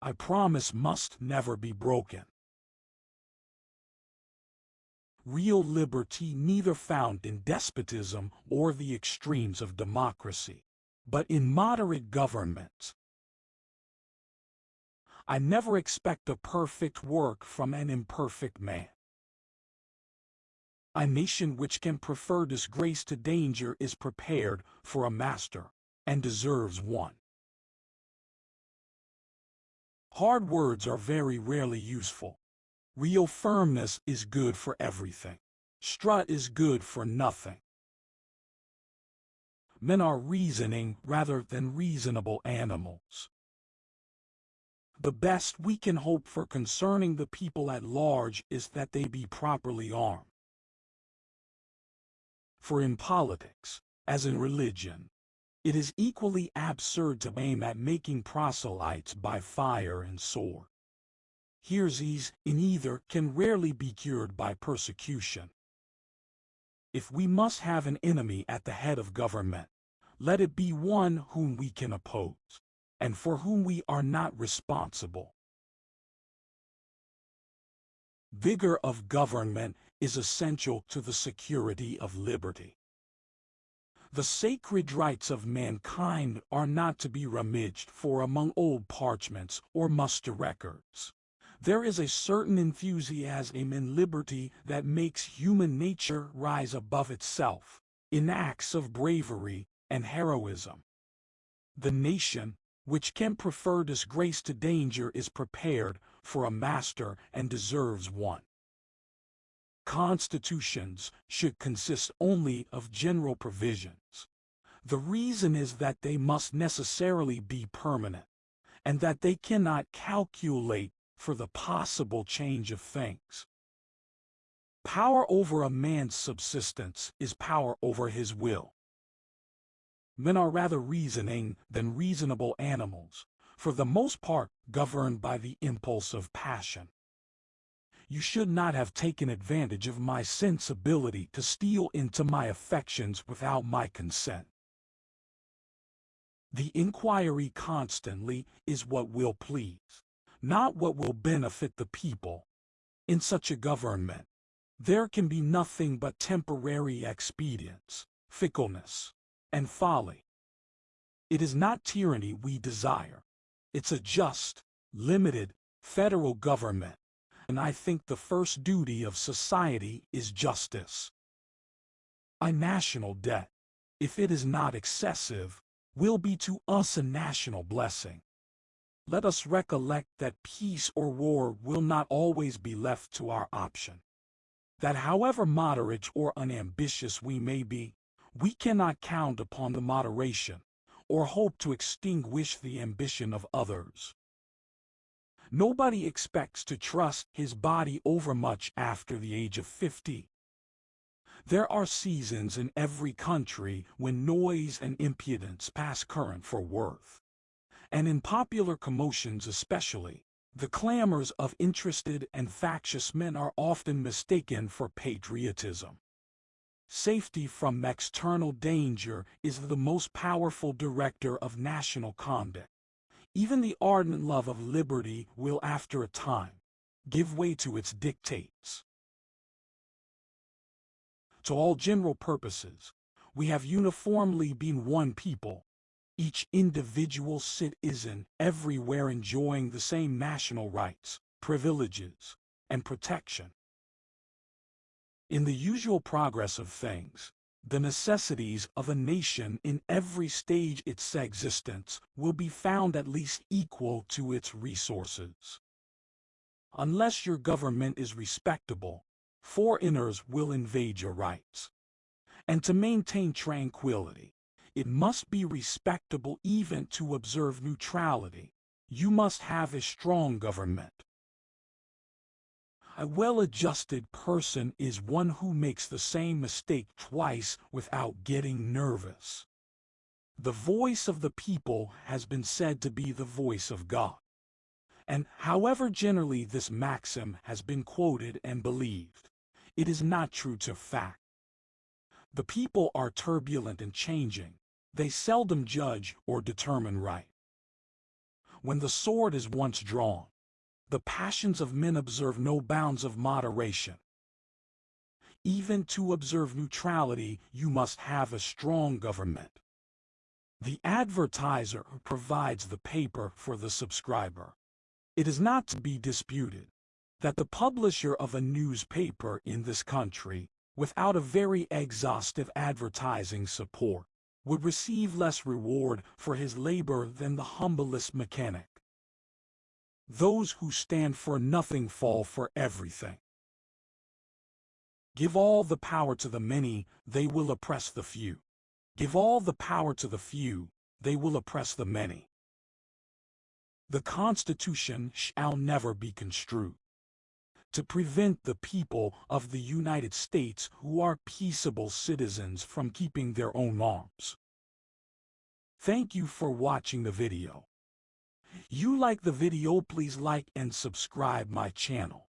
I promise must never be broken. Real liberty neither found in despotism or the extremes of democracy, but in moderate government. I never expect a perfect work from an imperfect man. A nation which can prefer disgrace to danger is prepared for a master and deserves one. Hard words are very rarely useful. Real firmness is good for everything. Strut is good for nothing. Men are reasoning rather than reasonable animals. The best we can hope for concerning the people at large is that they be properly armed. For in politics, as in religion, it is equally absurd to aim at making proselytes by fire and sword. Heresies in either can rarely be cured by persecution. If we must have an enemy at the head of government, let it be one whom we can oppose, and for whom we are not responsible. Vigor of government is essential to the security of liberty. The sacred rights of mankind are not to be rummaged for among old parchments or muster records. There is a certain enthusiasm in liberty that makes human nature rise above itself in acts of bravery and heroism. The nation, which can prefer disgrace to danger, is prepared for a master and deserves one. Constitutions should consist only of general provisions. The reason is that they must necessarily be permanent, and that they cannot calculate for the possible change of things. Power over a man's subsistence is power over his will. Men are rather reasoning than reasonable animals, for the most part governed by the impulse of passion. You should not have taken advantage of my sensibility to steal into my affections without my consent. The inquiry constantly is what will please, not what will benefit the people. In such a government, there can be nothing but temporary expedients, fickleness, and folly. It is not tyranny we desire. It's a just, limited, federal government and I think the first duty of society is justice. A national debt, if it is not excessive, will be to us a national blessing. Let us recollect that peace or war will not always be left to our option. That however moderate or unambitious we may be, we cannot count upon the moderation, or hope to extinguish the ambition of others. Nobody expects to trust his body overmuch after the age of 50. There are seasons in every country when noise and impudence pass current for worth. And in popular commotions especially, the clamors of interested and factious men are often mistaken for patriotism. Safety from external danger is the most powerful director of national conduct. Even the ardent love of liberty will after a time give way to its dictates. To all general purposes, we have uniformly been one people, each individual citizen everywhere enjoying the same national rights, privileges, and protection. In the usual progress of things, the necessities of a nation in every stage its existence will be found at least equal to its resources. Unless your government is respectable, foreigners will invade your rights. And to maintain tranquility, it must be respectable even to observe neutrality. You must have a strong government. A well-adjusted person is one who makes the same mistake twice without getting nervous. The voice of the people has been said to be the voice of God. And however generally this maxim has been quoted and believed, it is not true to fact. The people are turbulent and changing. They seldom judge or determine right. when the sword is once drawn. The passions of men observe no bounds of moderation. Even to observe neutrality, you must have a strong government. The advertiser provides the paper for the subscriber. It is not to be disputed that the publisher of a newspaper in this country, without a very exhaustive advertising support, would receive less reward for his labor than the humblest mechanic. Those who stand for nothing fall for everything. Give all the power to the many, they will oppress the few. Give all the power to the few, they will oppress the many. The Constitution shall never be construed to prevent the people of the United States who are peaceable citizens from keeping their own arms. Thank you for watching the video. You like the video please like and subscribe my channel.